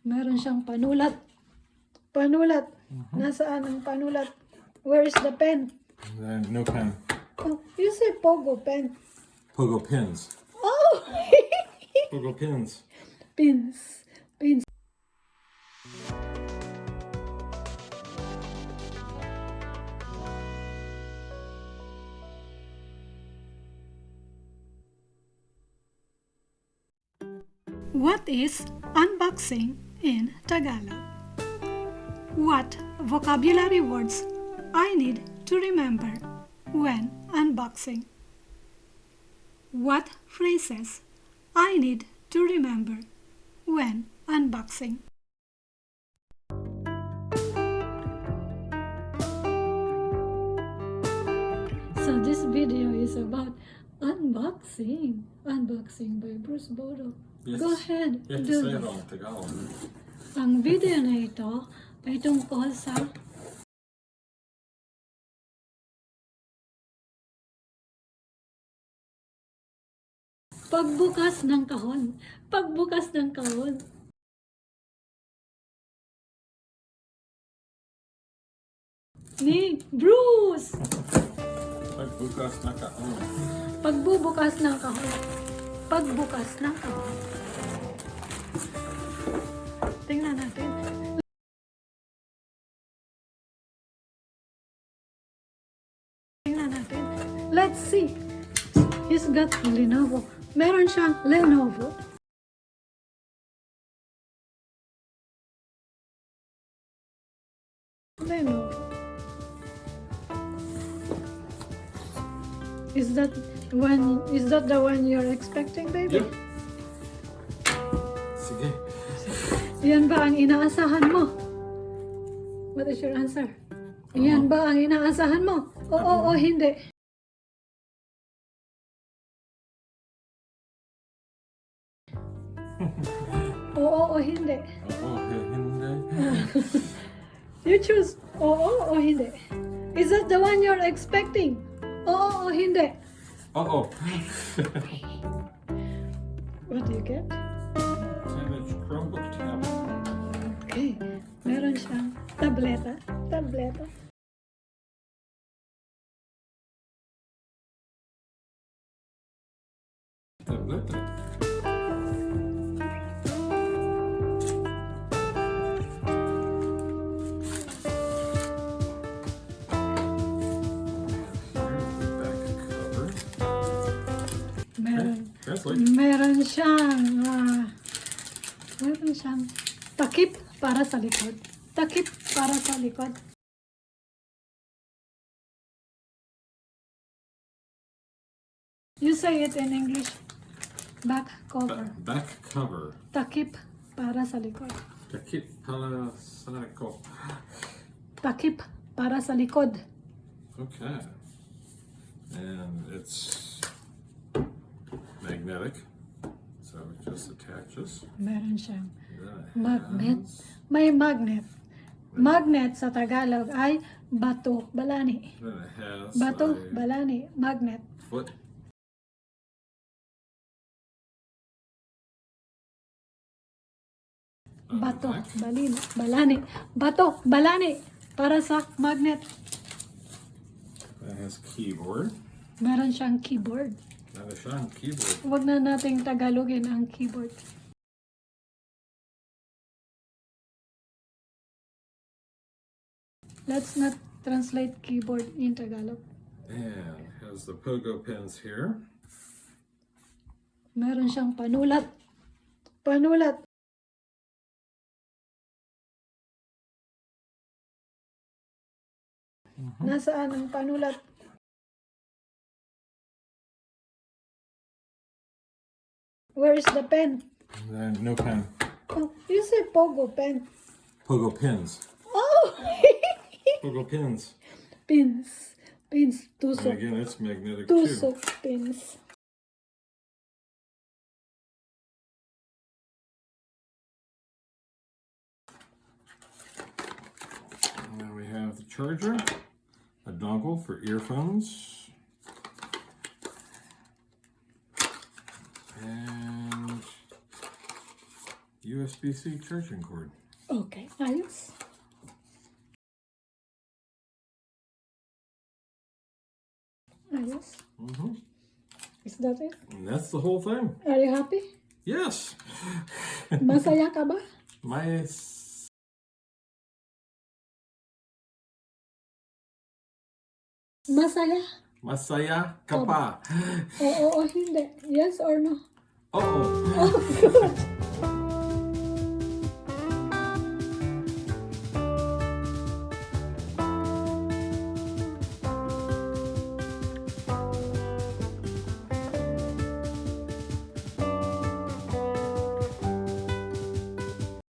Meron siyang panulat. Panulat. Mm-hmm. Nasaan ang panulat? Where is the pen? And no pen. Oh, you say pogo pen. Pogo pins. Oh! Pogo pins. Pins. Pins. What is unboxing in Tagalog? What vocabulary words I need to remember when unboxing? What phrases I need to remember when unboxing? So this video is about unboxing. Unboxing by Bruce Bodo. Yes. Go ahead. You have to say it this. all in Tagalog. Ang video na ito ay tungkol sa pagbukas ng kahon. Pagbukas ng kahon. Ni Bruce! Pagbukas na ka. Oh. Pagbubukas ng kahon. Pagbukas ng kahon. Tingnan natin. Tingnan natin. Let's see. He's got Lenovo. Meron siyang Lenovo. Lenovo. Is that one? Is that the one you're expecting, baby? Yep. Sige. Yan ba ang inaasahan mo? What is your answer? Yan ba ang inaasahan mo? Oo o hindi? Oo o hindi? Oo, hindi. You choose oo o hindi? Is that the one you're expecting? Oo o hindi? Oo. What do you get? 10-inch Chromebook tablet. Okay. Meron siyang. Tableta. Tableta. Translate. Meron siyang, ah, meron siyang takip para sa likod. Takip para sa likod. You say it in English. Back cover. Ba- back cover. Takip para sa likod. Takip pala sanako. Takip para sa likod. Okay. And it's magnetic. So it just attaches. Meron siyang magnet. May magnet. Magnet sa Tagalog ay bato, balani. Bato, balani, magnet. foot. Bato, balin, balani. Bato, balani. Para sa magnet. That has keyboard. Meron siyang keyboard. Meron siyang keyboard. Huwag na nating Tagalogin ang keyboard. Let's not translate keyboard in Tagalog. And has the pogo pins here. Meron siyang panulat. Panulat. Nasaan ang panulat? Where is the pen? And no pen. Oh, you say pogo pen. Pogo pins. Oh! Pogo pins. pins. Pins. And Tusok. again, it's magnetic too. Tusok pins. And then we have the charger, a dongle for earphones. And USB-C charging cord. Okay, ayos. Ayos. hmm Is that it? And that's the whole thing. Are you happy? Yes. Masaya ka ba? My s- Masaya? Masaya Kapa. Oo o hindi. Yes or no? Uh-oh. Oh, good.